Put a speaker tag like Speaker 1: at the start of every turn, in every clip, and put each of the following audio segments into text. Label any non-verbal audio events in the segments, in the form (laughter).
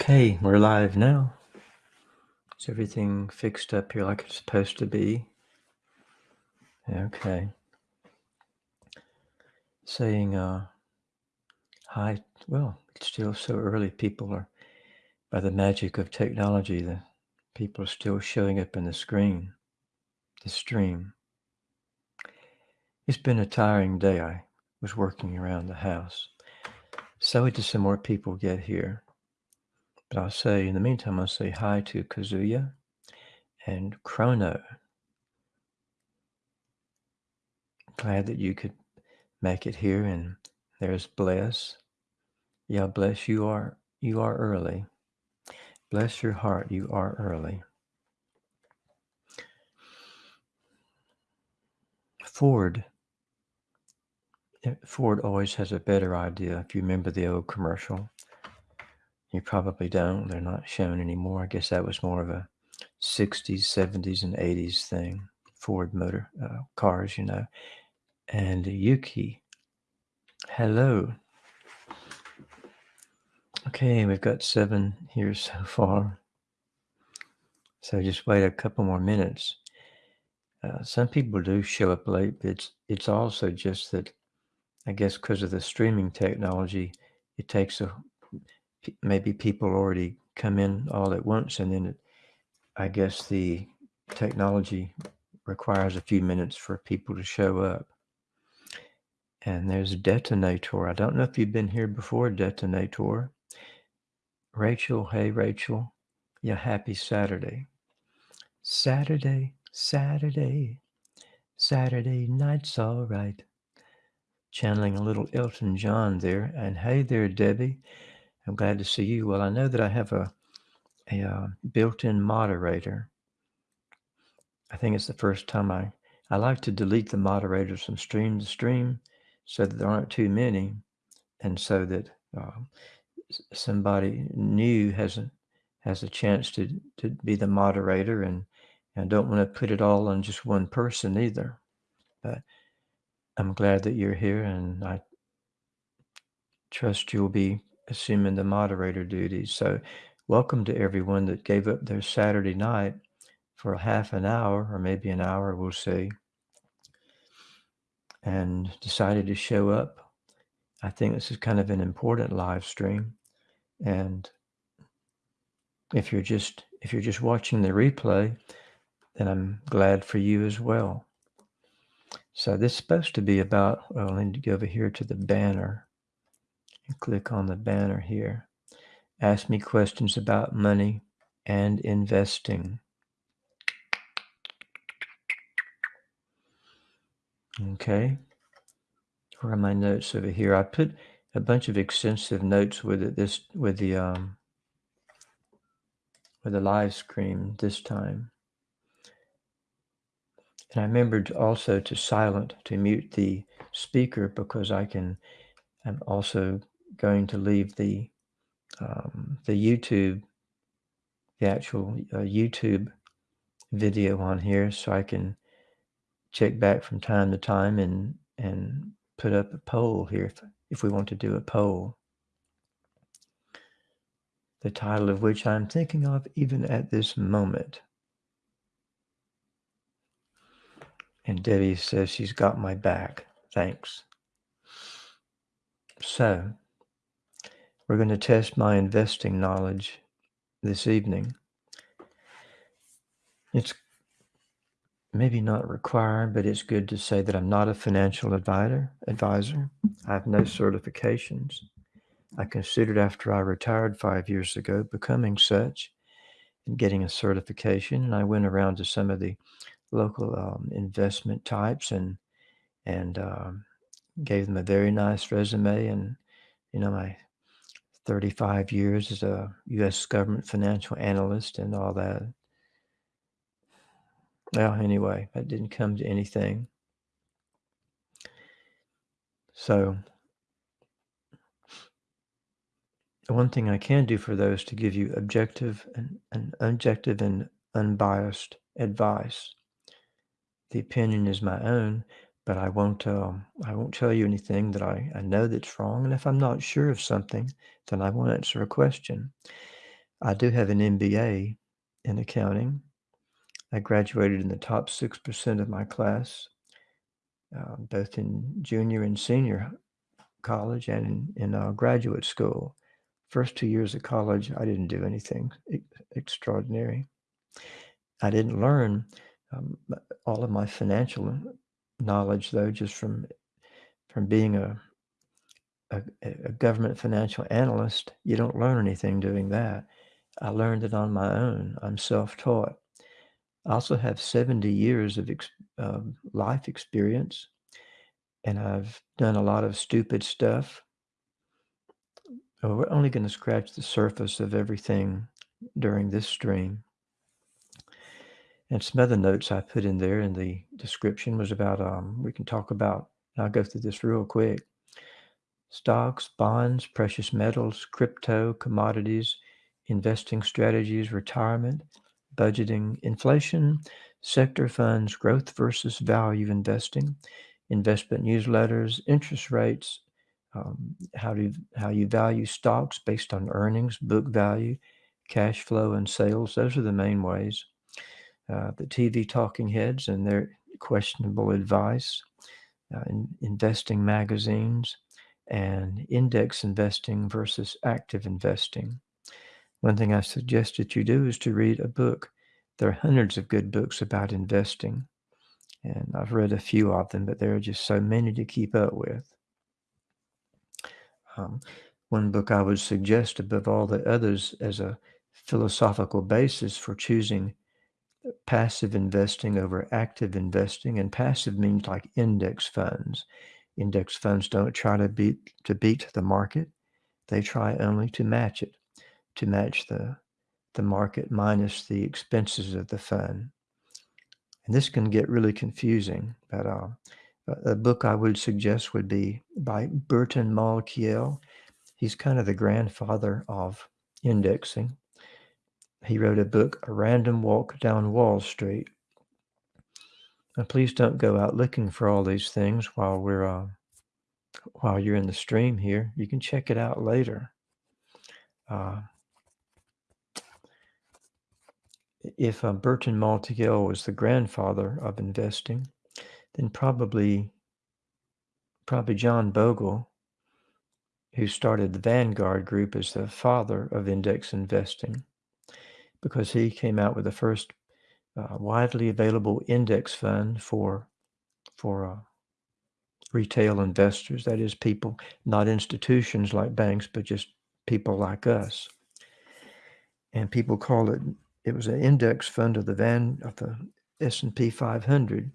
Speaker 1: Okay, we're live now. Is everything fixed up here like it's supposed to be? Okay. Saying uh, hi. Well, it's still so early. People are, by the magic of technology, the people are still showing up in the screen, the stream. It's been a tiring day. I was working around the house. So till some more people get here. But I'll say, in the meantime, I'll say hi to Kazuya and Chrono. Glad that you could make it here. And there's Bless. Yeah, bless you are you are early. Bless your heart, you are early. Ford. Eh, Ford always has a better idea. If you remember the old commercial, you probably don't. They're not shown anymore. I guess that was more of a 60s, 70s, and 80s thing. Ford motor uh, cars, you know. And Yuki, hello. Okay, we've got seven here (laughs) so far. So just wait a couple more minutes. Uh, some people do show up late, but it's it's also just that I guess because of the streaming technology, it takes a maybe people already come in all at once, and then it, I guess the technology requires a few minutes for people to show up. And there's Detonator. I don't know if you've been here before, Detonator. Rachel, hey Rachel. Yeah, happy Saturday. Saturday, Saturday, Saturday night's all right. Channeling a little Elton John there. And hey there, Debbie. I'm glad to see you. Well, I know that I have a, a uh, built-in moderator. I think it's the first time I, I like to delete the moderators from stream to stream so that there aren't too many and so that uh, somebody new has a, has a chance to, to be the moderator and, and I don't want to put it all on just one person either. But I'm glad that you're here and I trust you'll be assuming the moderator duties. So, welcome to everyone that gave up their Saturday night for a half an hour or maybe an hour, we'll see, and decided to show up. I think this is kind of an important live stream. And if you're just if you're just watching the replay, then I'm glad for you as well. So this is supposed to be about, well, I need to go over here to the banner click on the banner here. Ask me questions about money and investing. Okay. Where are my notes over here? I put a bunch of extensive notes with it this with the um with the live stream this time. And I remembered also to silent to mute the speaker because I can I'm also going to leave the um, the YouTube, the actual uh, YouTube video on here, so I can check back from time to time and and put up a poll here if, if we want to do a poll. The title of which I'm thinking of even at this moment. And Debbie says she's got my back. Thanks. So, we're going to test my investing knowledge this evening. It's maybe not required, but it's good to say that I'm not a financial advisor. Advisor. I have no certifications. I considered after I retired five years ago becoming such and getting a certification. And I went around to some of the local um, investment types and and um, gave them a very nice resume. And you know, my 35 years as a U.S. government financial analyst and all that. Well, anyway, that didn't come to anything. So, the one thing I can do for those to give you objective and, and objective and unbiased advice. The opinion is my own, but I won't um, I won't tell you anything that I, I know that's wrong. And if I'm not sure of something, then I won't answer a question. I do have an MBA in accounting. I graduated in the top 6% of my class, uh, both in junior and senior college and in, in uh, graduate school. First two years of college, I didn't do anything extraordinary. I didn't learn um, all of my financial knowledge, though, just from from being a, a, a government financial analyst. You don't learn anything doing that. I learned it on my own. I'm self-taught. I also have 70 years of ex- um, life experience, and I've done a lot of stupid stuff. Oh, we're only going to scratch the surface of everything during this stream. And some other notes I put in there in the description was about, um, we can talk about, I'll go through this real quick. Stocks, bonds, precious metals, crypto, commodities, investing strategies, retirement, budgeting, inflation, sector funds, growth versus value investing, investment newsletters, interest rates, um, how do how you value stocks based on earnings, book value, cash flow, and sales. Those are the main ways. Uh, the TV talking heads and their questionable advice, uh, in investing magazines, and index investing versus active investing. One thing I suggest that you do is to read a book. There are hundreds of good books about investing, and I've read a few of them, but there are just so many to keep up with. Um, one book I would suggest above all the others as a philosophical basis for choosing passive investing over active investing, and passive means like index funds. Index funds don't try to beat to beat the market; they try only to match it, to match the the market minus the expenses of the fund. And this can get really confusing. But uh, a book I would suggest would be by Burton Malkiel. He's kind of the grandfather of indexing. He wrote a book, A Random Walk Down Wall Street. Now, please don't go out looking for all these things while we're uh, while you're in the stream here. You can check it out later. Uh, if uh, Burton Malkiel was the grandfather of investing, then probably probably John Bogle, who started the Vanguard Group, is the father of index investing, because he came out with the first uh, widely available index fund for for uh, retail investors. That is, people, not institutions like banks, but just people like us. And people call it. It was an index fund of the Van of the S and P 500,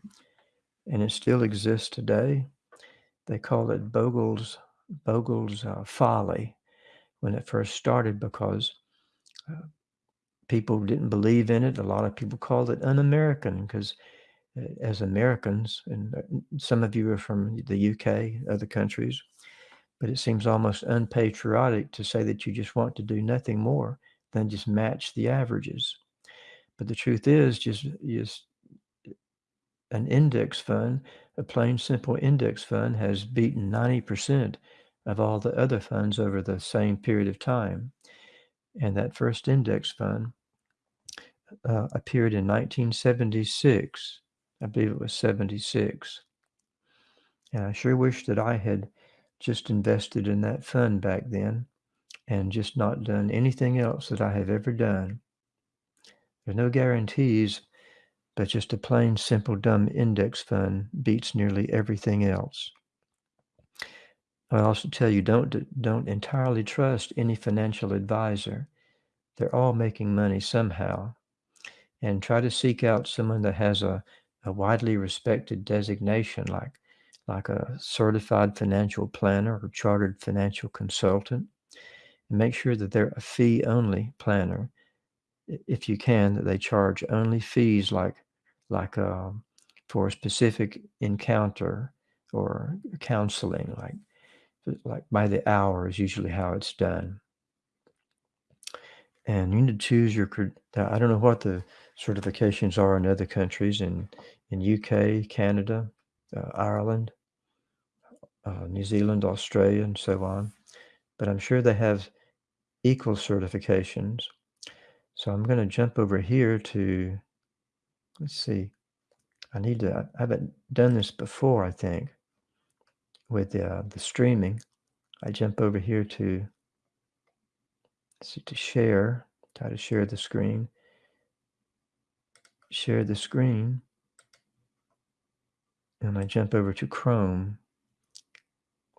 Speaker 1: and it still exists today. They call it Bogle's Bogle's uh, folly when it first started because uh, people didn't believe in it. A lot of people called it un-American because uh, as Americans, and uh, some of you are from the UK, other countries, but it seems almost unpatriotic to say that you just want to do nothing more than just match the averages. But the truth is, just just an index fund, a plain simple index fund, has beaten 90% of all the other funds over the same period of time. And that first index fund uh, appeared in 1976. I believe it was 76. And I sure wish that I had just invested in that fund back then and just not done anything else that I have ever done. There's no guarantees, but just a plain, simple, dumb index fund beats nearly everything else. I also tell you don't don't entirely trust any financial advisor. They're all making money somehow. And try to seek out someone that has a, a widely respected designation like like a certified financial planner or chartered financial consultant. And make sure that they're a fee only planner. If you can, that they charge only fees like like um, for a specific encounter or counseling, like like by the hour is usually how it's done. And you need to choose your, I don't know what the certifications are in other countries, in, in UK, Canada, uh, Ireland, uh, New Zealand, Australia, and so on. But I'm sure they have equal certifications. So I'm going to jump over here to, let's see, I need to, I haven't done this before, I think, with uh, the streaming. I jump over here to, see, to share, try to share the screen, share the screen, and I jump over to Chrome.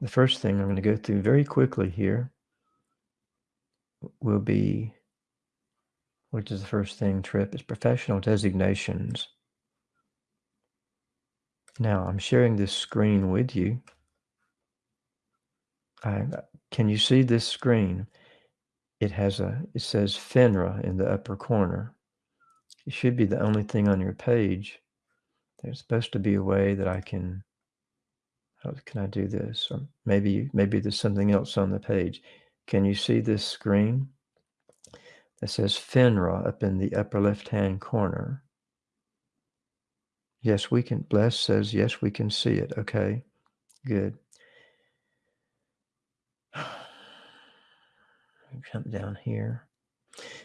Speaker 1: The first thing I'm going to go through very quickly here will be, which is the first thing, Trip, is professional designations. Now I'm sharing this screen with you. I, can you see this screen? It has a, it says FINRA in the upper corner. It should be the only thing on your page. There's supposed to be a way that I can, how can I do this? Or maybe, maybe there's something else on the page. Can you see this screen? That says FINRA up in the upper left-hand corner. Yes, we can, Bless says, yes, we can see it. Okay, good. (sighs) Jump down here.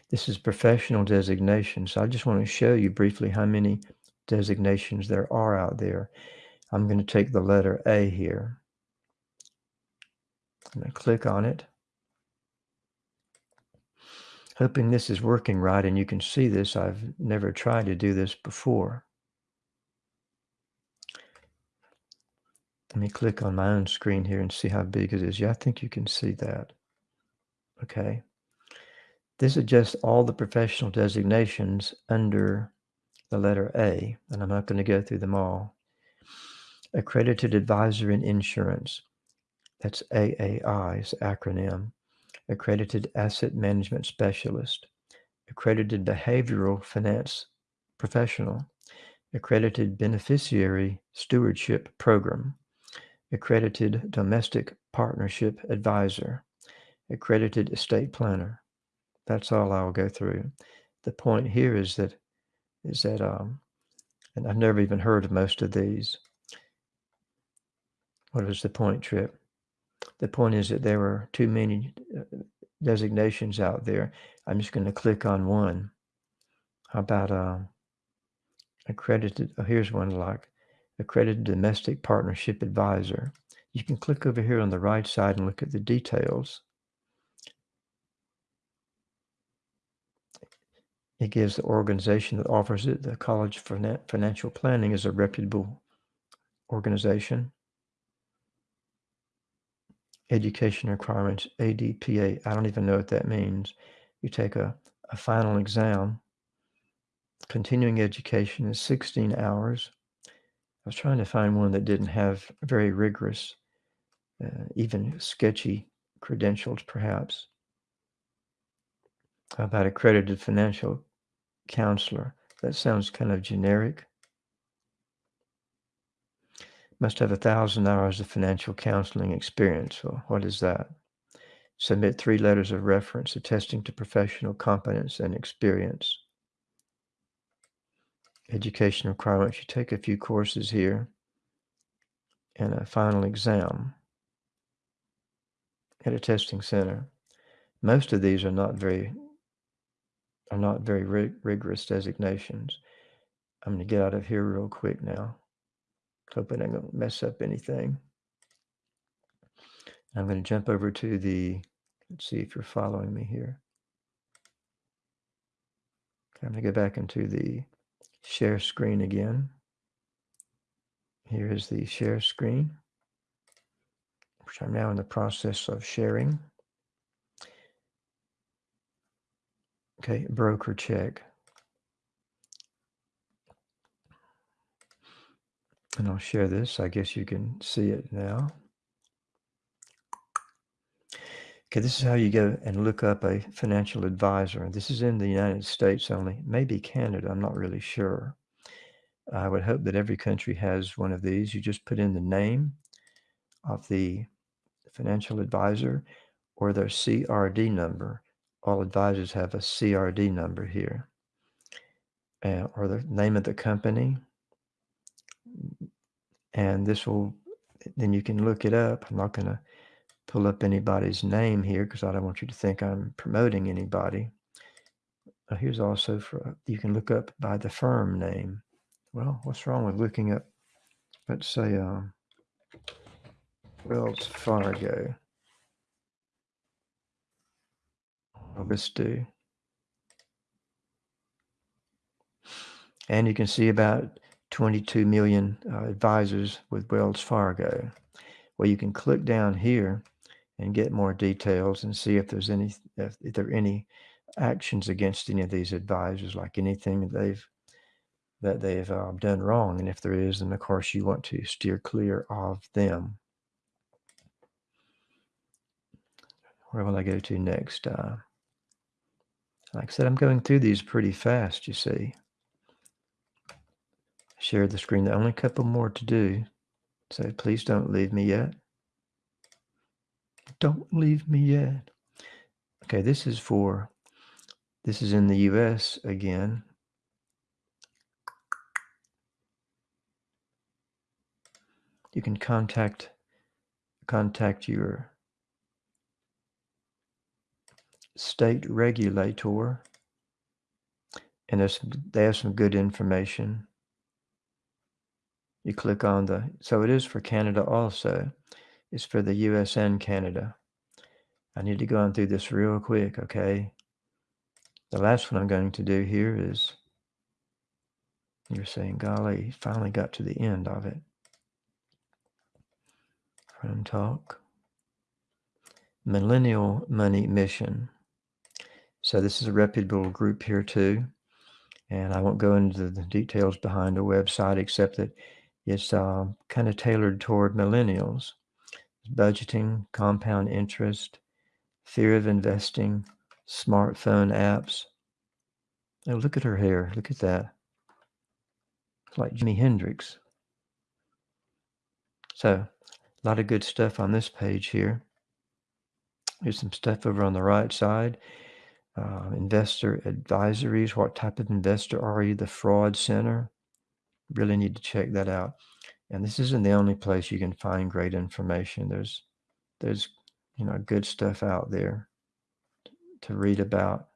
Speaker 1: This is professional designation. So I just want to show you briefly how many designations there are out there. I'm going to take the letter A here. I'm going to click on it. Hoping this is working right and you can see this. I've never tried to do this before. Let me click on my own screen here and see how big it is. Yeah, I think you can see that. Okay. This is just all the professional designations under the letter A, and I'm not going to go through them all. Accredited Advisor in Insurance, that's AAI's acronym. Accredited Asset Management Specialist, Accredited Behavioral Finance Professional, Accredited Beneficiary Stewardship Program, Accredited Domestic Partnership Advisor, Accredited Estate Planner. That's all I'll go through. The point here is that is that um, and I've never even heard of most of these. What was the point, Trip? The point is that there were too many uh, designations out there. I'm just going to click on one. How about uh, accredited? Oh, here's one like accredited domestic partnership advisor. You can click over here on the right side and look at the details. It gives the organization that offers it, the College for Financial Planning is a reputable organization. Education requirements, ADPA. I don't even know what that means. You take a, a final exam. Continuing education is 16 hours. I was trying to find one that didn't have very rigorous, uh, even sketchy credentials, perhaps. About accredited financial counselor? That sounds kind of generic. Must have a thousand hours of financial counseling experience. Well, what is that? Submit three letters of reference attesting to professional competence and experience. Education requirements. You take a few courses here and a final exam at a testing center. Most of these are not very are not very rig rigorous designations. I'm going to get out of here real quick now. Hoping I don't mess up anything. I'm going to jump over to the, let's see if you're following me here. I'm going to go back into the share screen again. Here is the share screen, which I'm now in the process of sharing. Okay, broker check. And I'll share this. I guess you can see it now. Okay, this is how you go and look up a financial advisor. This is in the United States only, maybe Canada, I'm not really sure. I would hope that every country has one of these. You just put in the name of the financial advisor or their CRD number all advisors have a CRD number here uh, or the name of the company. And this will, then you can look it up. I'm not going to pull up anybody's name here because I don't want you to think I'm promoting anybody. uh, here's also for, you can look up by the firm name. Well, what's wrong with looking up, let's say, um, Wells Fargo. Let's do. And you can see about 22 million uh, advisors with Wells Fargo. Well, you can click down here and get more details and see if there's any if, if there are any actions against any of these advisors, like anything that they've that they've uh, done wrong. And if there is, then of course you want to steer clear of them. Where will I go to next? Uh, like I said, I'm going through these pretty fast, you see. Share the screen. The only couple more to do. So please don't leave me yet. Don't leave me yet. Okay, this is for, this is in the US again. You can contact, contact your state regulator and there's, they have some good information. You click on the, so it is for Canada also. It's for the US and Canada. I need to go on through this real quick, okay? The last one I'm going to do here is, you're saying, golly, finally got to the end of it. From talk. Millennial Money Mission. So this is a reputable group here too. And I won't go into the details behind the website except that it's uh, kind of tailored toward millennials. Budgeting, compound interest, fear of investing, smartphone apps. Oh, look at her hair. Look at that. It's like Jimi Hendrix. So, a lot of good stuff on this page here. Here's some stuff over on the right side. Uh, investor advisories. What type of investor are you? The Fraud Center. Really need to check that out. And this isn't the only place you can find great information. There's, there's, you know, good stuff out there to read about.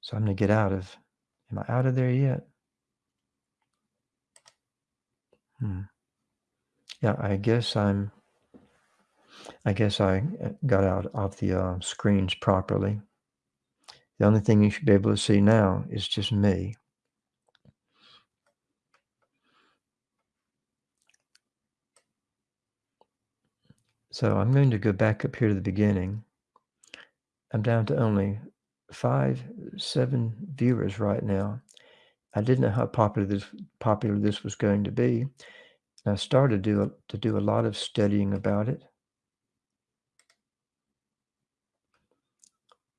Speaker 1: So I'm going to get out of, am I out of there yet? Hmm. Yeah, I guess I'm, I guess I uh, got out of the uh, screens properly. The only thing you should be able to see now is just me. So I'm going to go back up here to the beginning. I'm down to only five, seven viewers right now. I didn't know how popular this popular this was going to be. And I started to do, to do a lot of studying about it.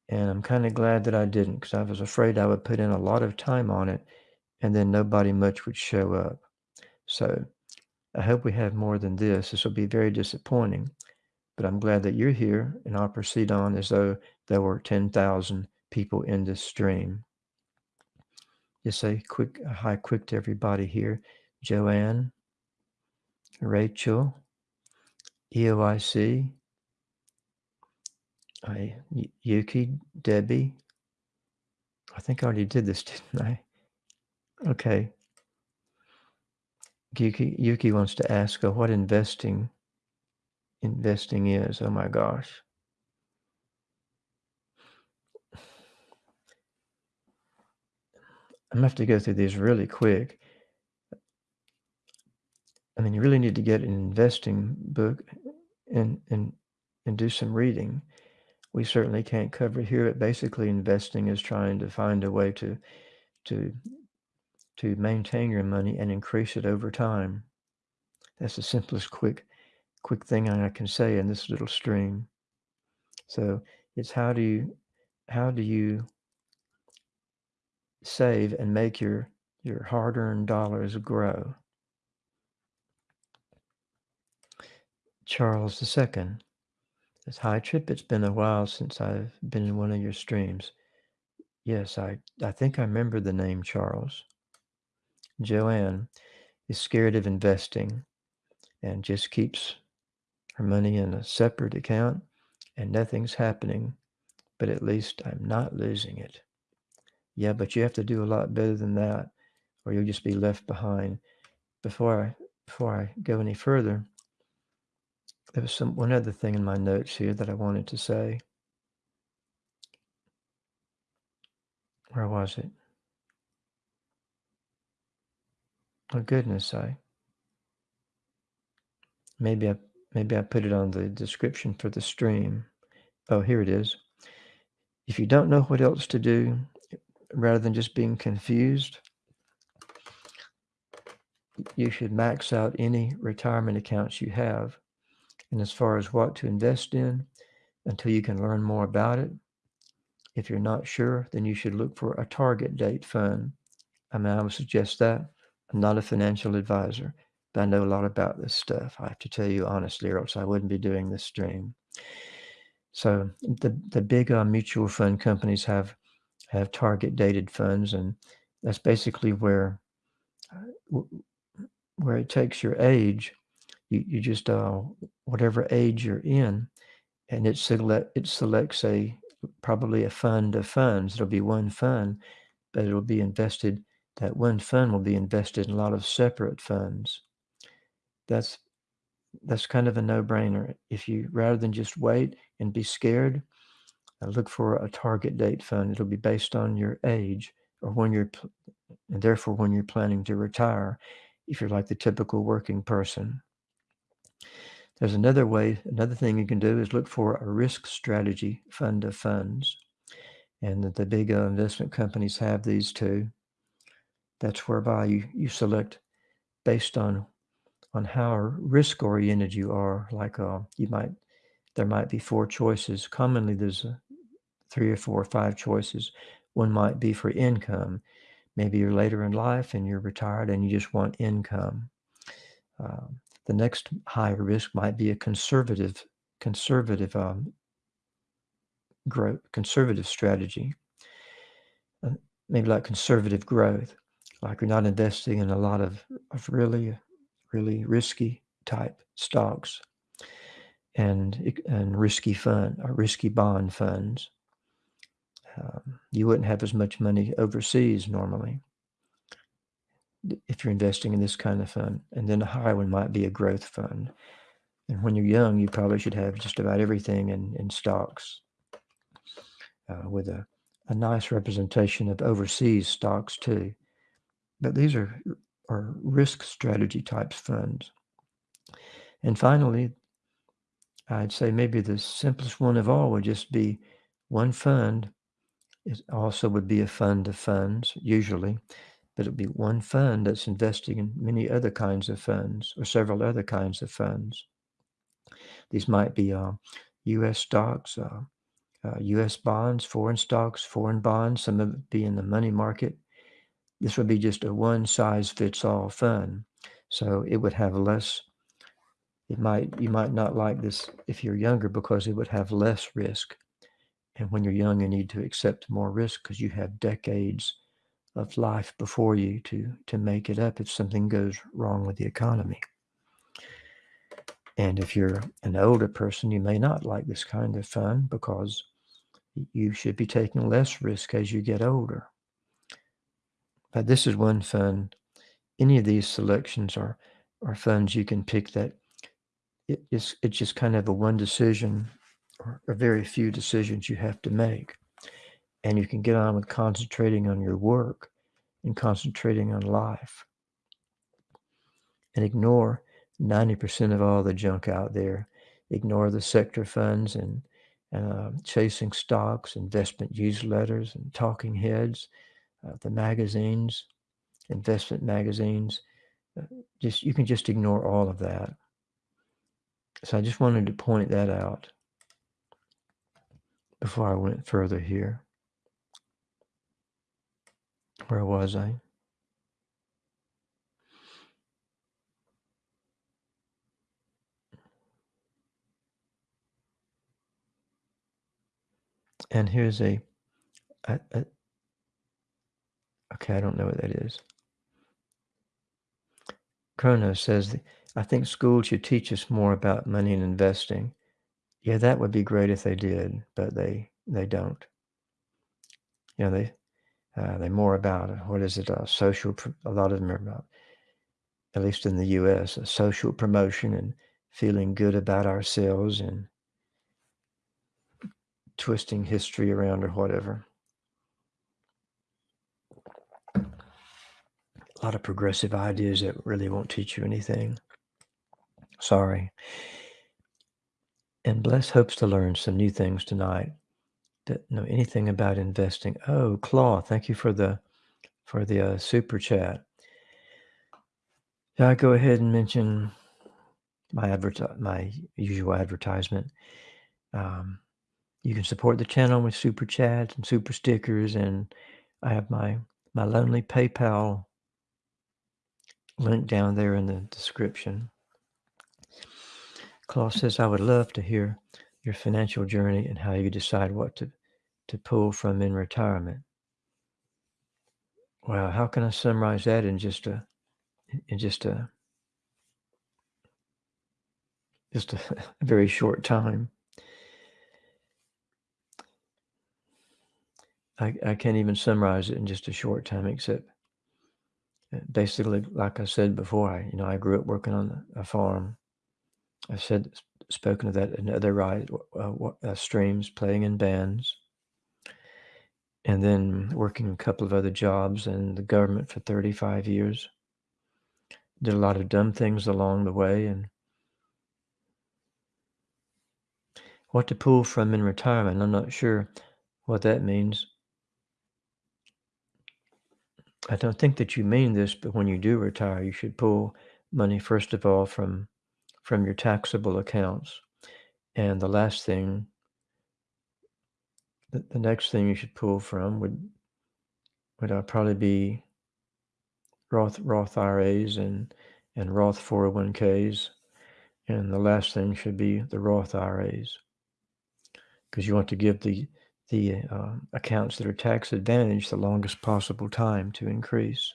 Speaker 1: And I'm kind of glad that I didn't because I was afraid I would put in a lot of time on it and then nobody much would show up. So I hope we have more than this. This will be very disappointing but I'm glad that you're here and I'll proceed on as though there were 10,000 people in this stream. Just say quick, hi quick to everybody here. Joanne, Rachel, EOIC, I, Yuki, Debbie. I think I already did this, (laughs) didn't I? Okay. Yuki, Yuki wants to ask, uh, what investing investing is. Oh my gosh. I'm gonna have to go through these really quick. I mean, you really need to get an investing book and and and do some reading. We certainly can't cover here, but basically investing is trying to find a way to to to maintain your money and increase it over time. That's the simplest quick quick thing I can say in this little stream. So it's how do you how do you save and make your your hard-earned dollars grow? Charles II. Hi Trip. It's been a while since I've been in one of your streams. Yes, I, I think I remember the name Charles. Joanne is scared of investing and just keeps her money in a separate account and nothing's happening, but at least I'm not losing it. Yeah, but you have to do a lot better than that, or you'll just be left behind. Before I before I go any further, there was some one other thing in my notes here that I wanted to say. Where was it? Oh goodness, I maybe I maybe I put it on the description for the stream. Oh, here it is. If you don't know what else to do, rather than just being confused, you should max out any retirement accounts you have. And as far as what to invest in, until you can learn more about it, if you're not sure, then you should look for a target date fund. I mean, I would suggest that. I'm not a financial advisor, but I know a lot about this stuff. I have to tell you honestly, or else I wouldn't be doing this stream. So the the big uh, mutual fund companies have have target dated funds, and that's basically where uh, where it takes your age. You you just uh, whatever age you're in, and it select it selects a probably a fund of funds. It'll be one fund, but it'll be invested. That one fund will be invested in a lot of separate funds. That's that's kind of a no-brainer. If you rather than just wait and be scared, uh, look for a target date fund. It'll be based on your age or when you're, and therefore when you're planning to retire, if you're like the typical working person. There's another way, another thing you can do is look for a risk strategy fund of funds. And the big uh, investment companies have these too. That's whereby you, you select based on on how risk oriented you are. Like uh, you might, there might be four choices. Commonly, there's a, three or four or five choices. One might be for income. Maybe you're later in life and you're retired and you just want income. Um, the next higher risk might be a conservative, conservative um, growth, conservative strategy. Uh, maybe like conservative growth, like you're not investing in a lot of, of really, really risky type stocks and and risky fund or risky bond funds. Um, you wouldn't have as much money overseas normally if you're investing in this kind of fund. And then the higher one might be a growth fund. And when you're young, you probably should have just about everything in, in stocks uh, with a, a nice representation of overseas stocks too. But these are, are risk strategy types funds. And finally, I'd say maybe the simplest one of all would just be one fund. It also would be a fund of funds, usually, but it would be one fund that's investing in many other kinds of funds or several other kinds of funds. These might be uh, U.S. stocks, uh, uh, U.S. bonds, foreign stocks, foreign bonds. Some of it be in the money market. This would be just a one size fits all fund. So it would have less. It might you might not like this if you're younger because it would have less risk. And when you're young, you need to accept more risk because you have decades of life before you to to make it up if something goes wrong with the economy. And if you're an older person, you may not like this kind of fun because you should be taking less risk as you get older. But this is one fund. Any of these selections are are funds you can pick that it is it's just kind of a one decision or a very few decisions you have to make and you can get on with concentrating on your work and concentrating on life. And ignore 90% of all the junk out there. Ignore the sector funds and uh, chasing stocks investment newsletters and talking heads uh, the magazines investment magazines. Uh, just you can just ignore all of that. So i just wanted to point that out before i went further here where was I? And here's a, a, a okay, I don't know what that is. Chrono says, I think school should teach us more about money and investing. Yeah, that would be great if they did, but they they don't. You know, they Uh, they're more about, what is it, uh, social, a lot of them are about, at least in the U.S., a social promotion and feeling good about ourselves and twisting history around or whatever. A lot of progressive ideas that really won't teach you anything. Sorry. And Bless hopes to learn some new things tonight that know anything about investing. Oh, Claw, thank you for the for the uh, super chat. Yeah, I go ahead and mention my advert my usual advertisement. Um, you can support the channel with super chats and super stickers, and I have my my lonely PayPal link down there in the description. Claus says, I would love to hear your financial journey and how you decide what to, to pull from in retirement. Well, how can I summarize that in just a in just a just a, (laughs) very short time? I, I can't even summarize it in just a short time, except uh, basically, like I said before, I, you know, I grew up working on a farm. I've said, spoken of that in other uh, uh, streams, playing in bands, and then working a couple of other jobs in the government for 35 years. Did a lot of dumb things along the way and what to pull from in retirement. I'm not sure what that means. I don't think that you mean this, but when you do retire, you should pull money, first of all, from from your taxable accounts. And the last thing, the, the next thing you should pull from would would uh, probably be Roth Roth IRAs and and Roth 401ks, and the last thing should be the Roth IRAs, because you want to give the the uh, accounts that are tax advantaged the longest possible time to increase,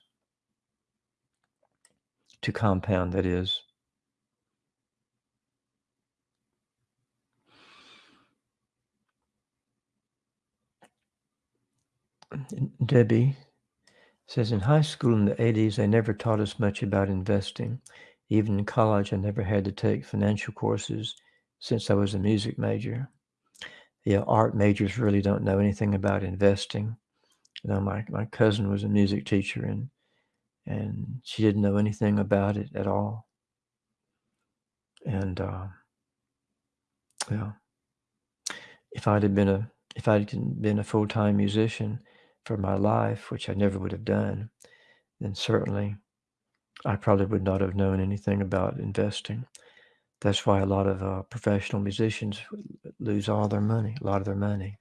Speaker 1: to compound, that is. Debbie says in high school in the 80s, they never taught us much about investing. Even in college, I never had to take financial courses since I was a music major yeah, art majors really don't know anything about investing. You know, my, my cousin was a music teacher and and she didn't know anything about it at all. And uh, yeah, if I'd have been a if I'd been a full time musician for my life, which I never would have done, then certainly I probably would not have known anything about investing. That's why a lot of uh, professional musicians lose all their money, a lot of their money.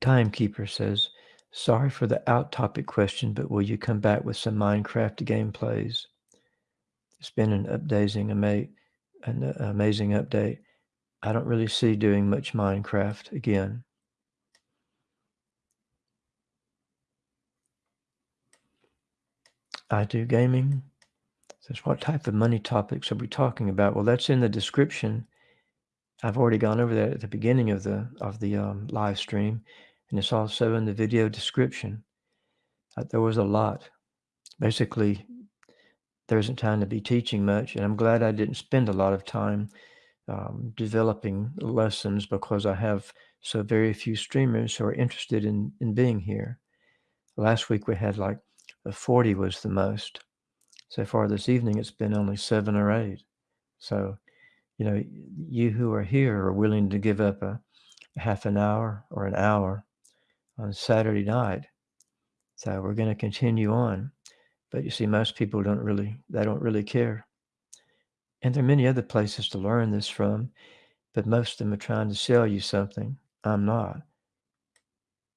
Speaker 1: Timekeeper says, sorry for the out topic question, but will you come back with some Minecraft gameplays? It's been an updating, an amazing update. I don't really see doing much Minecraft again. I do gaming. Says, what type of money topics are we talking about? Well, that's in the description. I've already gone over that at the beginning of the of the um, live stream, and it's also in the video description. Uh, there was a lot. Basically, there isn't time to be teaching much, and I'm glad I didn't spend a lot of time um, developing lessons because I have so very few streamers who are interested in in being here. Last week we had like 40 was the most so far this evening, it's been only seven or eight. So, you know, you who are here are willing to give up a, a half an hour or an hour on Saturday night. So we're going to continue on. But you see, most people don't really, they don't really care. And there are many other places to learn this from, but most of them are trying to sell you something. I'm not.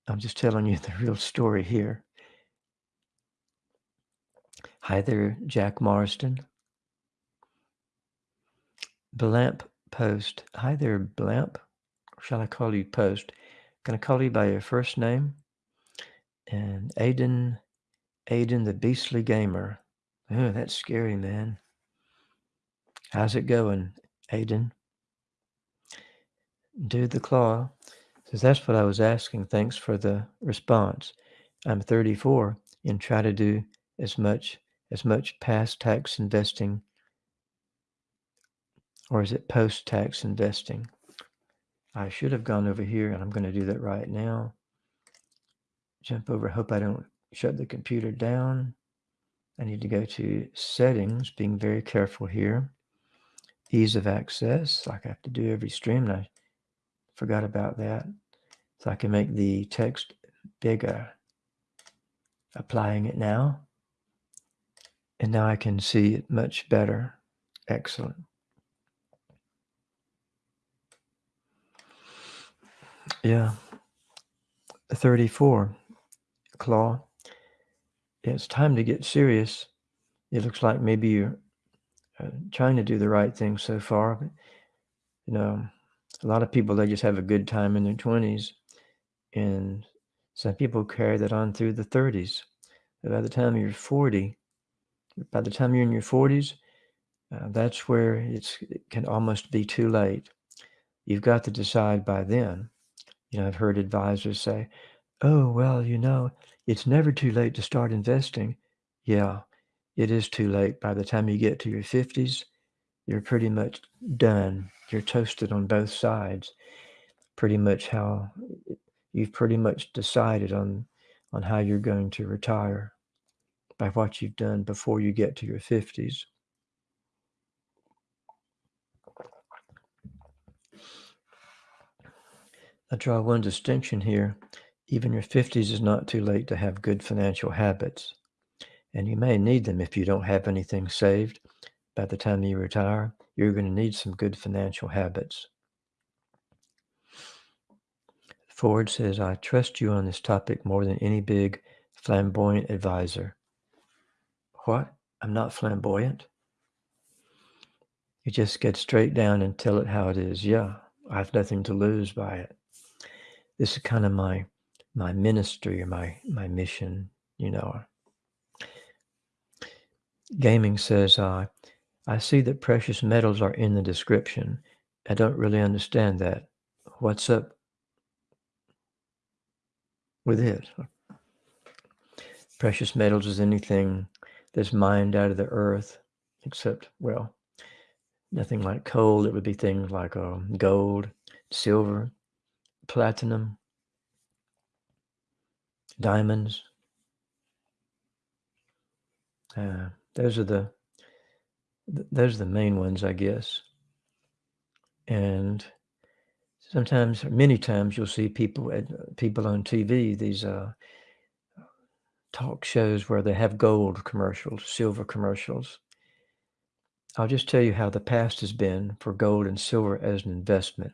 Speaker 1: I'm just telling you (laughs) the real story here. Hi there, Jack Marston. Blamp Post. Hi there, Blamp. shall I call you Post? Can I call you by your first name? And Aiden, Aiden the Beastly Gamer. Oh, that's scary, man. How's it going, Aiden? Dude the Claw Says, that's what I was asking. Thanks for the response. I'm 34 and try to do as much as much past tax investing or is it post-tax investing? I should have gone over here and I'm going to do that right now. Jump over. Hope I don't shut the computer down. I need to go to settings, being very careful here. Ease of access, like I have to do every stream, and I forgot about that. So I can make the text bigger. Applying it now. And now I can see it much better. Excellent. Yeah. 34. Claw. It's time to get serious. It looks like maybe you're uh, trying to do the right thing so far. But, you know, a lot of people, they just have a good time in their 20s. And some people carry that on through the 30s. But by the time you're 40, by the time you're in your 40s, uh, that's where it can almost be too late. You've got to decide by then you know, I've heard advisors say, "Oh, well, you know, it's never too late to start investing." Yeah, it is too late. By the time you get to your 50s, you're pretty much done. You're toasted on both sides. Pretty much how you've pretty much decided on on how you're going to retire by what you've done before you get to your 50s. I draw one distinction here. Even your 50s is not too late to have good financial habits. And you may need them if you don't have anything saved. By the time you retire, you're going to need some good financial habits. Ford says, I trust you on this topic more than any big flamboyant advisor. What? I'm not flamboyant? You just get straight down and tell it how it is. Yeah, I have nothing to lose by it this is kind of my my ministry or my my mission you know gaming says uh, i see that precious metals are in the description. I don't really understand that. What's up with it? Precious metals is anything that's mined out of the earth except well nothing like coal. It would be things like um, gold silver platinum, diamonds. Uh, those are the those are the main ones, I guess. And sometimes, many times, you'll see people at people on TV these uh, talk shows where they have gold commercials, silver commercials. I'll just tell you how the past has been for gold and silver as an investment.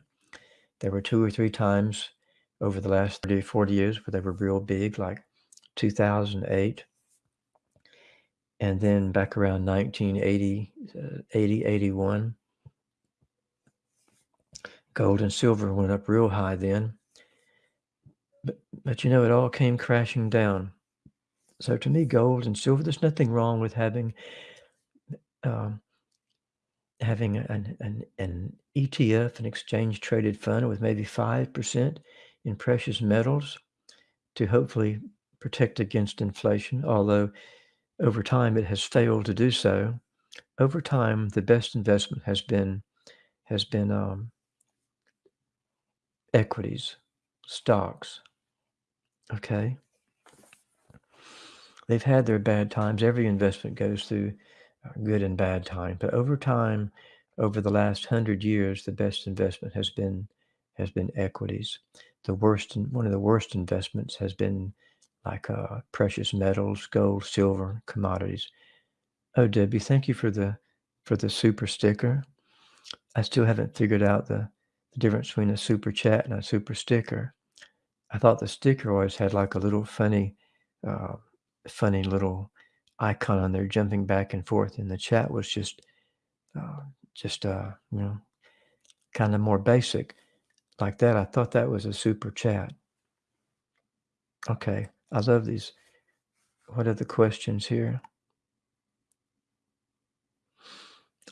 Speaker 1: There were two or three times over the last 30, 40 years where they were real big, like 2008. And then back around 1980, uh, 80, 81, gold and silver went up real high then. But, but you know, it all came crashing down. So to me, gold and silver, there's nothing wrong with having um, having an, an, an ETF, an exchange traded fund with maybe 5% in precious metals to hopefully protect against inflation, although over time it has failed to do so. Over time, the best investment has been has been um, equities, stocks. Okay, they've had their bad times. Every investment goes through good and bad time. But over time, over the last hundred years, the best investment has been has been equities. The worst, one of the worst investments has been like uh, precious metals, gold, silver, commodities. Oh, Debbie, thank you for the for the super sticker. I still haven't figured out the, the difference between a super chat and a super sticker. I thought the sticker always had like a little funny, uh, funny little icon on there jumping back and forth and the chat was just uh, just uh you know kind of more basic like that i thought that was a super chat okay i love these what are the questions here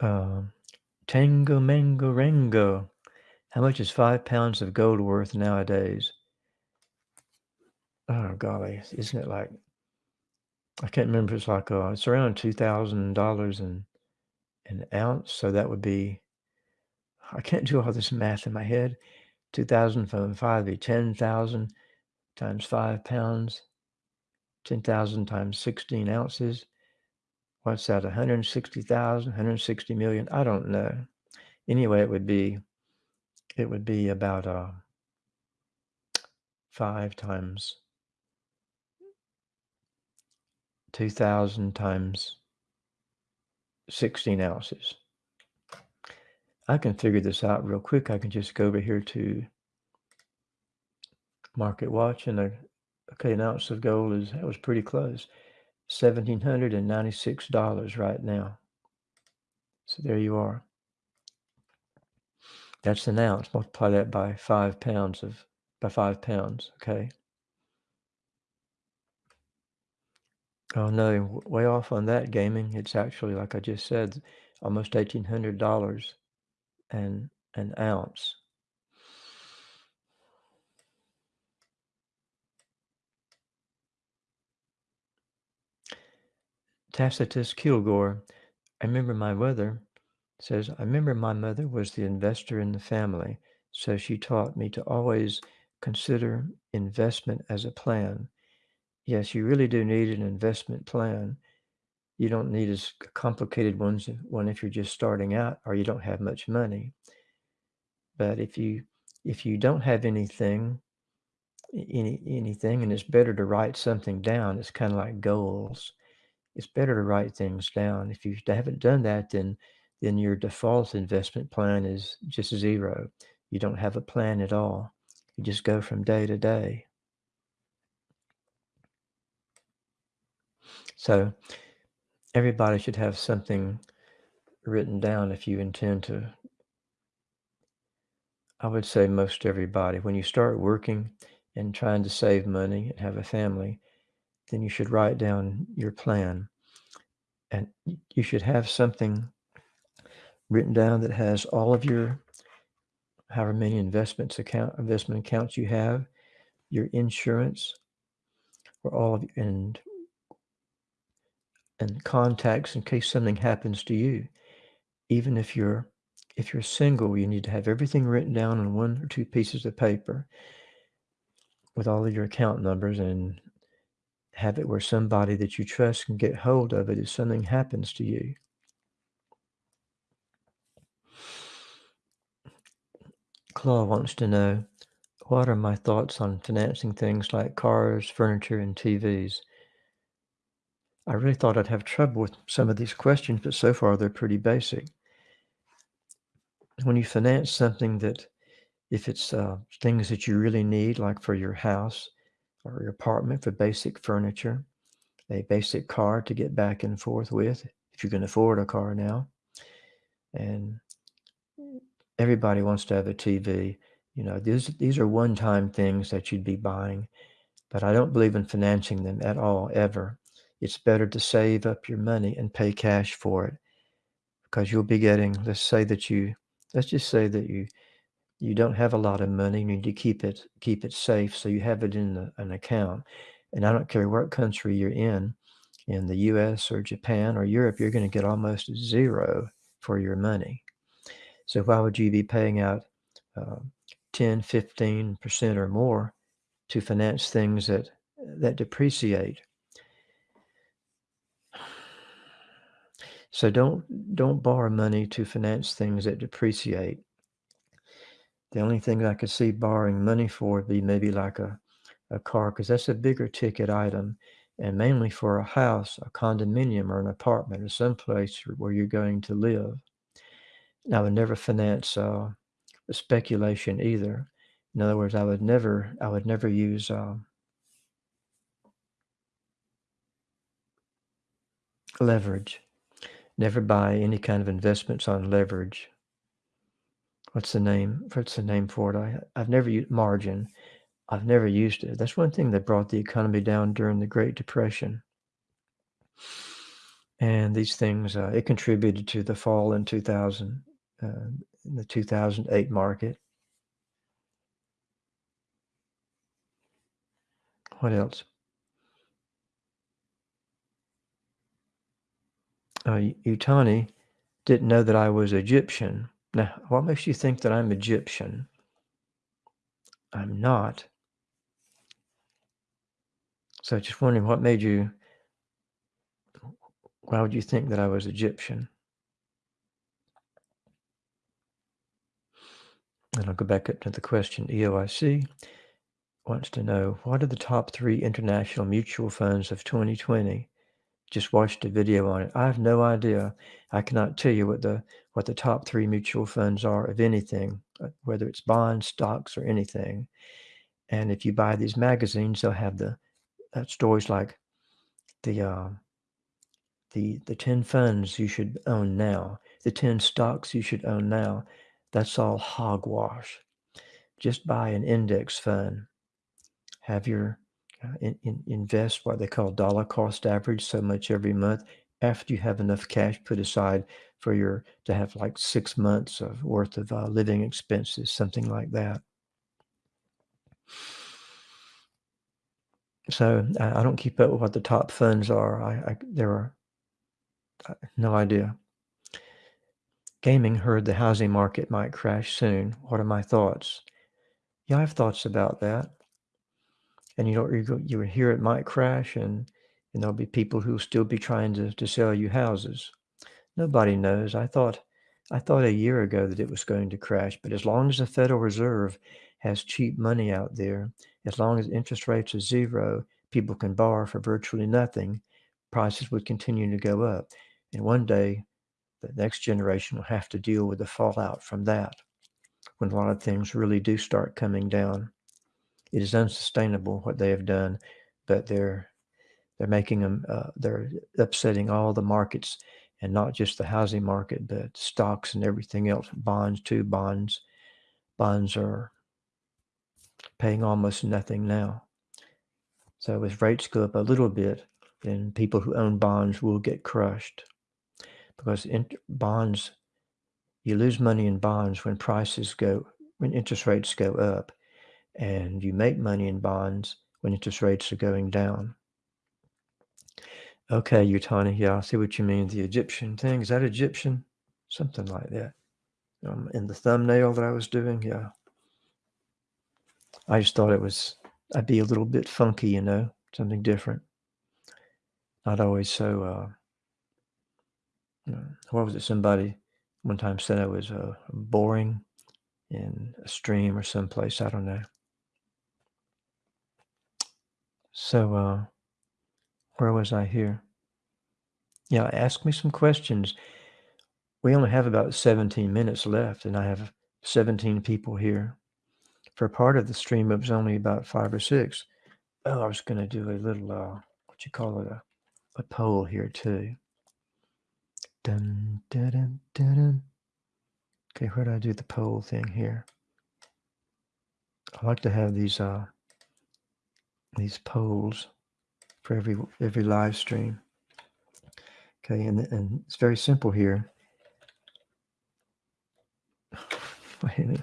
Speaker 1: um tango mango rango How much is five pounds of gold worth nowadays? Oh golly, isn't it like I can't remember. It's like uh, it's around two thousand dollars an an ounce. So that would be. I can't do all this math in my head. Two thousand from five be ten thousand times five pounds. Ten thousand times sixteen ounces. What's that? 160,000, 160 million? I don't know. Anyway, it would be it would be about uh, five times 2,000 times 16 ounces. I can figure this out real quick. I can just go over here to Market Watch and a, okay, an ounce of gold is that was pretty close. $1,796 right now. So there you are. That's an ounce. Multiply that by five pounds of by five pounds. Okay. Oh no, way off on that gaming. It's actually like I just said, almost eighteen hundred dollars and an ounce. Tacitus Kilgore. I remember my mother says, I remember my mother was the investor in the family, so she taught me to always consider investment as a plan. Yes, you really do need an investment plan. You don't need as complicated ones one if you're just starting out or you don't have much money. But if you if you don't have anything any anything and it's better to write something down, it's kind of like goals. It's better to write things down. If you haven't done that, then then your default investment plan is just zero. You don't have a plan at all. You just go from day to day. So everybody should have something written down if you intend to. I would say most everybody, when you start working and trying to save money and have a family, then you should write down your plan. And you should have something written down that has all of your however many investments account investment accounts you have, your insurance, or all of and and contacts in case something happens to you. Even if you're if you're single, you need to have everything written down on one or two pieces of paper with all of your account numbers and have it where somebody that you trust can get hold of it if something happens to you. Claw wants to know, what are my thoughts on financing things like cars, furniture, and TVs? I really thought I'd have trouble with some of these questions, but so far they're pretty basic. When you finance something that, if it's uh, things that you really need, like for your house or your apartment for basic furniture, a basic car to get back and forth with, if you can afford a car now, and everybody wants to have a TV. You know, these these are one-time things that you'd be buying, but I don't believe in financing them at all ever. It's better to save up your money and pay cash for it because you'll be getting. Let's say that you, let's just say that you you don't have a lot of money. You need to keep it keep it safe so you have it in the, an account. And I don't care what country you're in, in the U.S. or Japan or Europe, you're going to get almost zero for your money. So why would you be paying out uh, 10, 15% or more to finance things that, that depreciate? So don't don't borrow money to finance things that depreciate. The only thing I could see borrowing money for would be maybe like a, a car, because that's a bigger ticket item, and mainly for a house, a condominium, or an apartment, or someplace where you're going to live. I would never finance uh, speculation either. In other words, I would never, I would never use um, leverage. Never buy any kind of investments on leverage what's the name? What's the name for it? I, have never used margin. I've never used it. That's one thing that brought the economy down during the Great Depression. And these things, uh, it contributed to the fall in 2000, uh, in the 2008 market. What else? Uh, Utani didn't know that I was Egyptian now, what makes you think that I'm Egyptian? I'm not. So just wondering what made you, why would you think that I was Egyptian? And I'll go back up to the question. EOIC wants to know, what are the top three international mutual funds of 2020? Just watched a video on it. I have no idea. I cannot tell you what the what the top three mutual funds are of anything, uh, whether it's bonds, stocks, or anything. And if you buy these magazines, they'll have the uh, stories like the uh, the the 10 funds you should own now, the 10 stocks you should own now. That's all hogwash. Just buy an index fund. Have your in, in, invest what they call dollar cost average so much every month after you have enough cash put aside for your to have like six months of worth of uh, living expenses something like that So I, I don't keep up with what the top funds are. I, I there are uh, no idea. Gaming heard the housing market might crash soon. What are my thoughts? Yeah, I have thoughts about that. And you know, you, you hear it might crash, and, and there'll be people who will still be trying to, to sell you houses. Nobody knows. I thought I thought a year ago that it was going to crash, but as long as the Federal Reserve has cheap money out there, as long as interest rates are zero, people can borrow for virtually nothing, prices would continue to go up. And one day, the next generation will have to deal with the fallout from that when a lot of things really do start coming down. It is unsustainable what they have done, but they're they're making them uh, they're upsetting all the markets and not just the housing market, but stocks and everything else. Bonds too. Bonds bonds are paying almost nothing now. So as rates go up a little bit, then people who own bonds will get crushed because in bonds, you lose money in bonds when prices go, when interest rates go up, and you make money in bonds when interest rates are going down. Okay, Utani, yeah, I see what you mean. The Egyptian thing, is that Egyptian? Something like that. Um, in the thumbnail that I was doing, yeah. I just thought it was, I'd be a little bit funky, you know, something different. Not always so, uh, you know, what was it? Somebody one time said I was uh, boring in a stream or someplace. I don't know. So, uh, where was I here? Yeah, ask me some questions. We only have about 17 minutes left, and I have 17 people here for part of the stream, it was only about five or six. Oh, I was going to do a little, uh, what you call it, a, a poll here too. Dun, dun, dun, dun, dun. Okay, where do I do the poll thing here? I like to have these uh, these polls for every every live stream. Okay, and and it's very simple here. (laughs) Wait.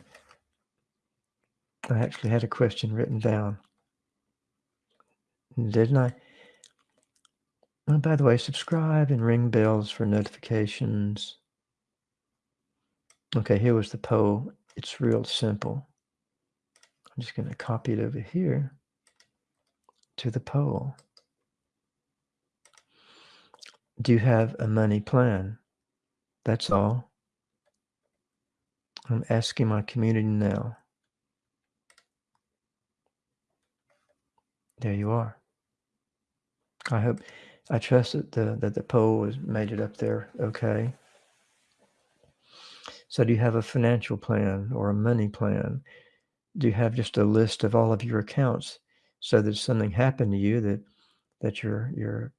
Speaker 1: I actually had a question written down. Didn't I? Oh, by the way, subscribe and ring bells for notifications. Okay, here was the poll. It's real simple. I'm just going to copy it over here to the poll. Do you have a money plan? That's all. I'm asking my community now. There you are. I hope, I trust that the, that the poll has made it up there okay. So do you have a financial plan or a money plan? Do you have just a list of all of your accounts so that something happened to you that, that your, your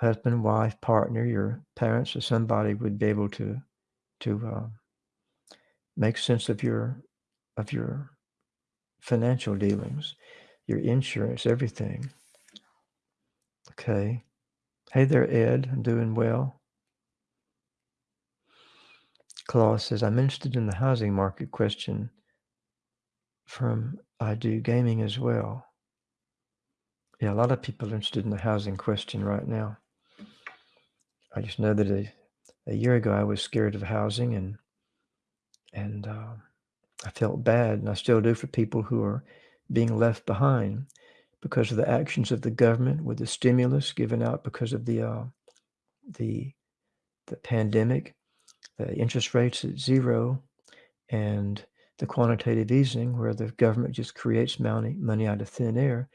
Speaker 1: husband, wife, partner, your parents, or somebody would be able to, to uh, make sense of your, of your financial dealings? your insurance, everything. Okay. Hey there, Ed. I'm doing well. Claus says, I'm interested in the housing market question from I do gaming as well. Yeah, a lot of people are interested in the housing question right now. I just know that a, a year ago I was scared of housing and and uh, I felt bad, and I still do for people who are being left behind because of the actions of the government with the stimulus given out because of the uh, the the pandemic, the interest rates at zero, and the quantitative easing, where the government just creates money money out of thin air.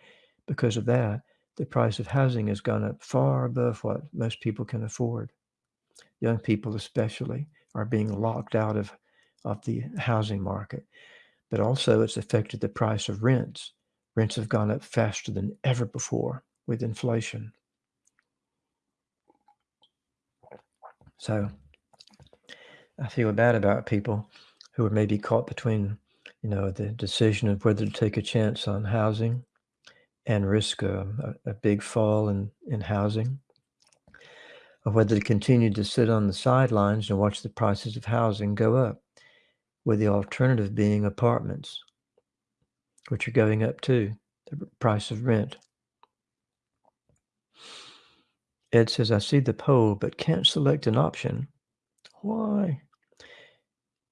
Speaker 1: Because of that, the price of housing has gone up far above what most people can afford. Young people, especially, are being locked out of of the housing market. But also, it's affected the price of rents. Rents have gone up faster than ever before with inflation. So I feel bad about people who are maybe caught between, you know, the decision of whether to take a chance on housing and risk a, a, big fall in, in housing, or whether to continue to sit on the sidelines and watch the prices of housing go up, with the alternative being apartments, which are going up too, the price of rent. Ed says, I see the poll, but can't select an option. Why?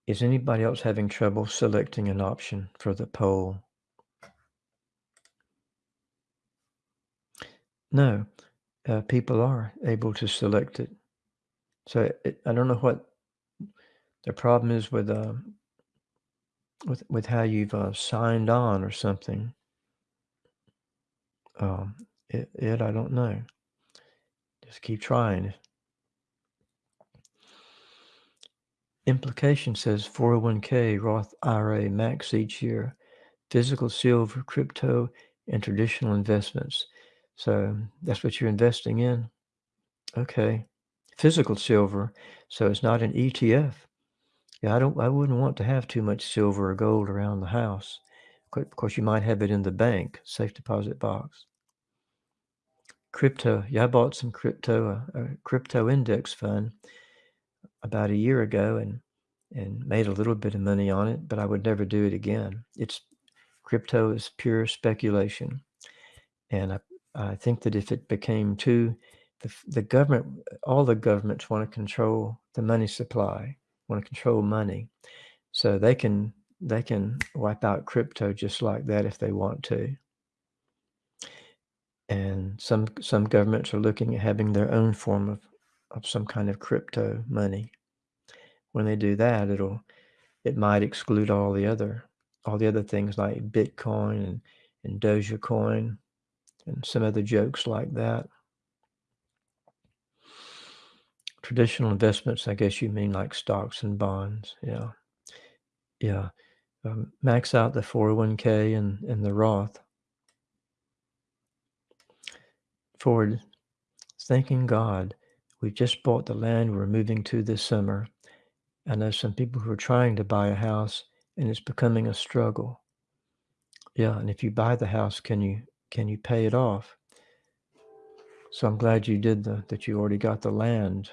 Speaker 1: Is anybody else having trouble selecting an option for the poll? No, uh, people are able to select it. So it, I don't know what the problem is with uh, with with how you've uh, signed on or something. Um, it, it I don't know. Just keep trying. Implication says 401k, Roth IRA, max each year, physical silver, crypto, and traditional investments. So that's what you're investing in. Okay. Physical silver. So it's not an ETF. Yeah, I don't I wouldn't want to have too much silver or gold around the house. Of course, you might have it in the bank, safe deposit box. Crypto. Yeah, I bought some crypto, a, a crypto index fund about a year ago and and made a little bit of money on it, but I would never do it again. It's crypto is pure speculation. And I, I think that if it became too the, the government all the governments want to control the money supply, want to control money. So they can they can wipe out crypto just like that if they want to and some some governments are looking at having their own form of, of some kind of crypto money. When they do that, it'll it might exclude all the other all the other things like Bitcoin and, and Dogecoin and some other jokes like that. Traditional investments, I guess you mean like stocks and bonds. Yeah. Yeah. Um, max out the 401k and, and the Roth. Ford, thanking God, we just bought the land we're moving to this summer. I know some people who are trying to buy a house and it's becoming a struggle. Yeah, and if you buy the house, can you can you pay it off? So I'm glad you did the that you already got the land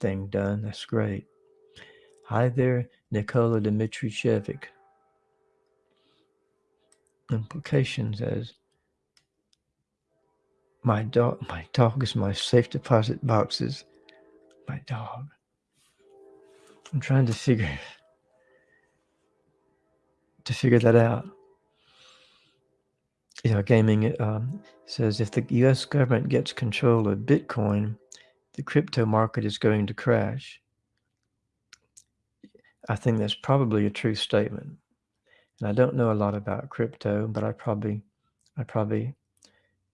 Speaker 1: thing done. That's great. Hi there, Nikola Dmitrijevic. Implications as my dog, my dog is my safe deposit boxes. My dog. I'm trying to figure to figure that out. You know, gaming um, says if the U.S. government gets control of Bitcoin, the crypto market is going to crash. I think that's probably a true statement. And I don't know a lot about crypto, but I probably, I probably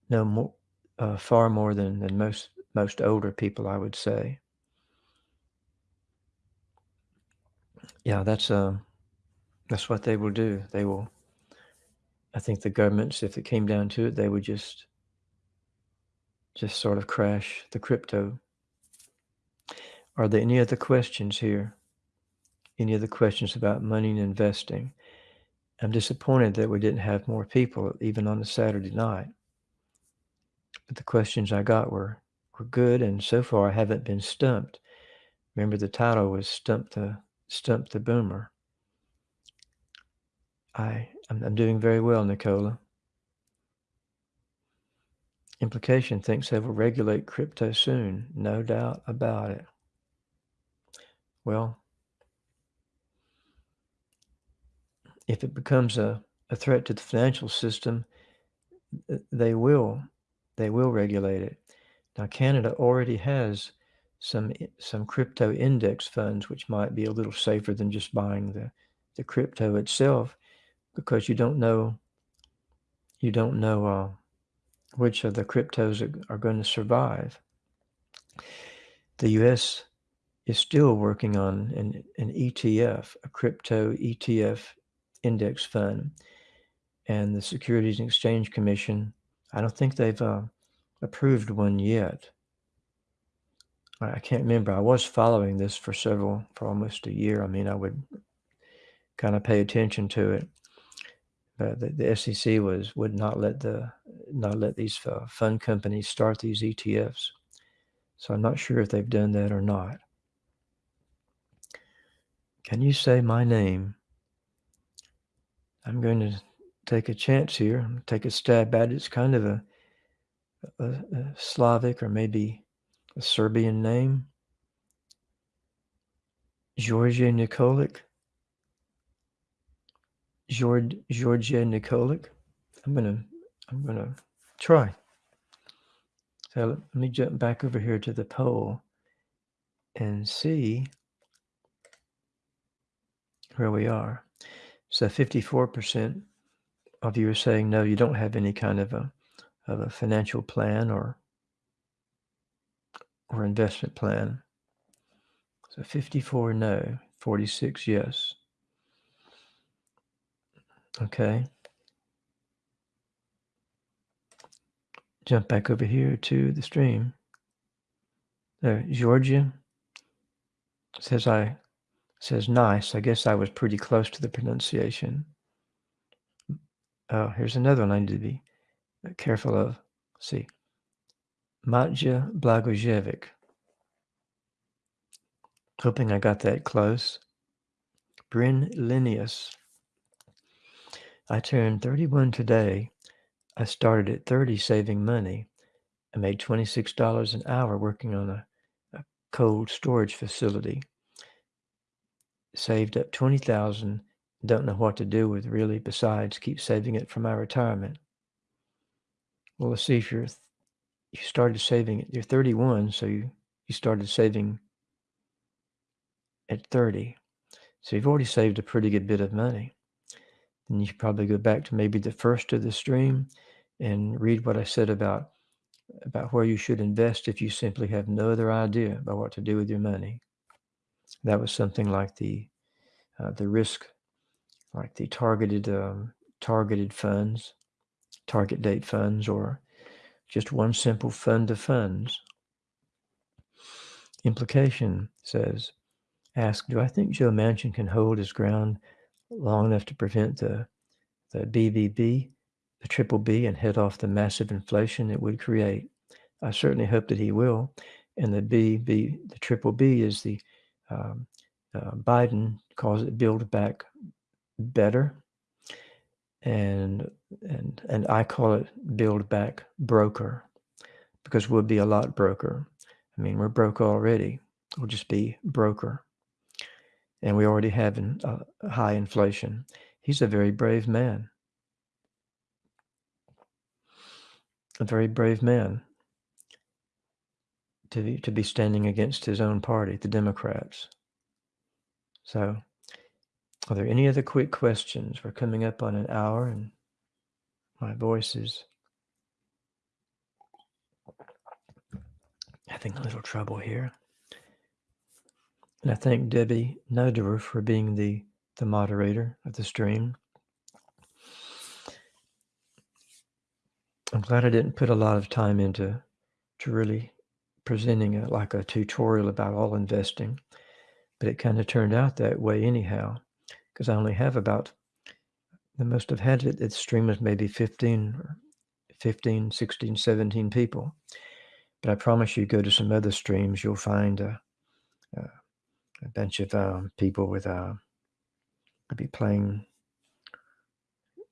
Speaker 1: know more, uh, far more than, than most most older people, I would say. Yeah, that's uh, that's what they will do. They will. I think the governments, if it came down to it, they would just just sort of crash the crypto. Are there any other questions here? Any other questions about money and investing? I'm disappointed that we didn't have more people, even on a Saturday night. But the questions I got were were good, and so far I haven't been stumped. Remember, the title was "Stump the Stump the Boomer." I I'm, I'm doing very well, Nicola. Implication thinks they will regulate crypto soon. No doubt about it. Well, if it becomes a, a threat to the financial system, they will they will regulate it. Now Canada already has some some crypto index funds which might be a little safer than just buying the the crypto itself because you don't know you don't know uh, which of the cryptos are, going to survive. The U.S. is still working on an, an ETF, a crypto ETF index fund, and the Securities and Exchange Commission. I don't think they've uh, approved one yet. I can't remember. I was following this for several, for almost a year. I mean, I would kind of pay attention to it. But the, the SEC was would not let the not let these uh, fund companies start these ETFs. So I'm not sure if they've done that or not. Can you say my name? I'm going to take a chance here, take a stab at it. It's kind of a, a, a Slavic or maybe a Serbian name. Georgia Nikolic. George, Georgia Nikolic. I'm gonna I'm gonna try. So let me jump back over here to the poll and see where we are. So 54% of you are saying no, you don't have any kind of a of a financial plan or or investment plan. So 54 no, 46 yes. Okay. Jump back over here to the stream. There, Georgia says I says nice. I guess I was pretty close to the pronunciation. Oh, here's another one I need to be uh, careful of. Let's see. Matja Blagojevic. Hoping I got that close. Bryn Linnaeus. I turned 31 today. I started at 30 saving money. I made $26 an hour working on a, a cold storage facility. Saved up 20,000. Don't know what to do with really besides keep saving it for my retirement. Well, let's see if you're you started saving it, you're 31 so you you started saving at 30 so you've already saved a pretty good bit of money then you should probably go back to maybe the first of the stream and read what i said about about where you should invest if you simply have no other idea about what to do with your money that was something like the uh, the risk like the targeted um, targeted funds target date funds or just one simple fund of funds. Implication says, ask, do I think Joe Manchin can hold his ground long enough to prevent the, the BBB, the triple B, and head off the massive inflation it would create? I certainly hope that he will. And the BB, the triple B is the um, uh, Biden calls it build back better and and and I call it build back broker because we'll be a lot broker. I mean, we're broke already. We'll just be broker. And we already have an, uh, high inflation. He's a very brave man. A very brave man to be, to be standing against his own party, the Democrats. So are there any other quick questions? We're coming up on an hour and my voice is having a little trouble here. And I thank Debbie Noderer for being the, the moderator of the stream. I'm glad I didn't put a lot of time into to really presenting a, like a tutorial about all investing, but it kind of turned out that way anyhow because I only have about, the most I've had it, its stream is maybe 15, 15, 16, 17 people. But I promise you, go to some other streams, you'll find a, a bunch of um, people with, uh, I'll be playing,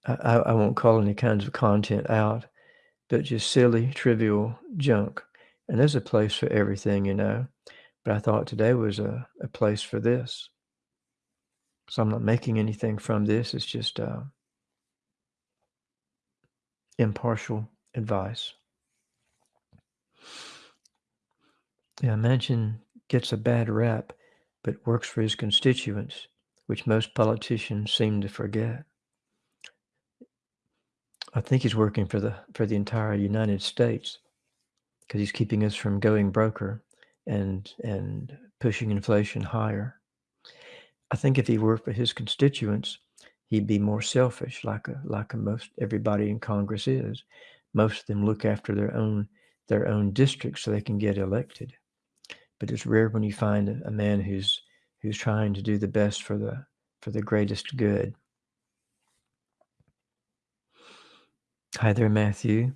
Speaker 1: I, I won't call any kinds of content out, but just silly, trivial junk. And there's a place for everything, you know. But I thought today was a, a place for this. So I'm not making anything from this. It's just uh, impartial advice. Yeah, Manchin gets a bad rap, but works for his constituents, which most politicians seem to forget. I think he's working for the for the entire United States because he's keeping us from going broker and and pushing inflation higher. I think if he worked for his constituents, he'd be more selfish, like a, like a most everybody in Congress is. Most of them look after their own their own districts so they can get elected. But it's rare when you find a, man who's who's trying to do the best for the for the greatest good. Hi there, Matthew.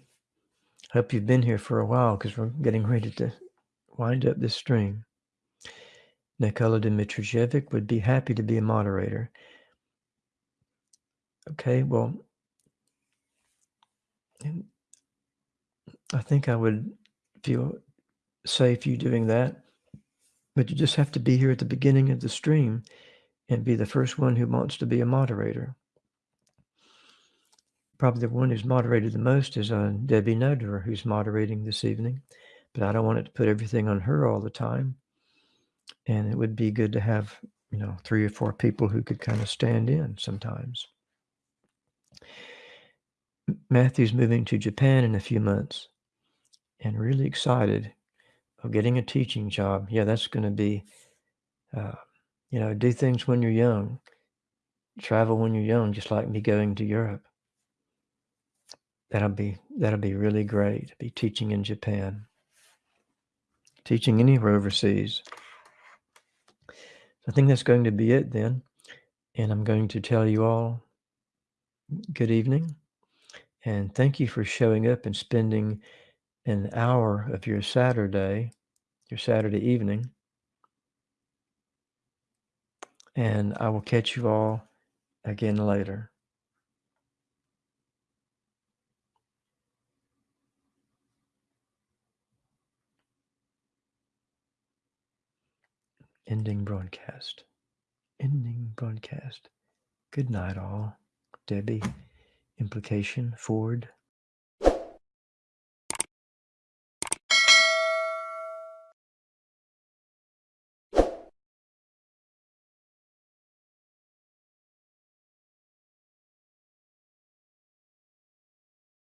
Speaker 1: Hope you've been here for a while because we're getting ready to wind up this stream. Nikola Dmitrijevic would be happy to be a moderator. Okay, well, I think I would feel safe you doing that, but you just have to be here at the beginning of the stream and be the first one who wants to be a moderator probably the one who's moderated the most is uh, Debbie Noderer, who's moderating this evening. But I don't want it to put everything on her all the time. And it would be good to have, you know, three or four people who could kind of stand in sometimes. Matthew's moving to Japan in a few months and really excited of getting a teaching job. Yeah, that's going to be, uh, you know, do things when you're young, travel when you're young, just like me going to Europe. That'll be that'll be really great. Be teaching in Japan. Teaching anywhere overseas. I think that's going to be it then. And I'm going to tell you all good evening. And thank you for showing up and spending an hour of your Saturday, your Saturday evening. And I will catch you all again later. Ending broadcast. Ending broadcast. Good night, all. Debbie, implication, Ford.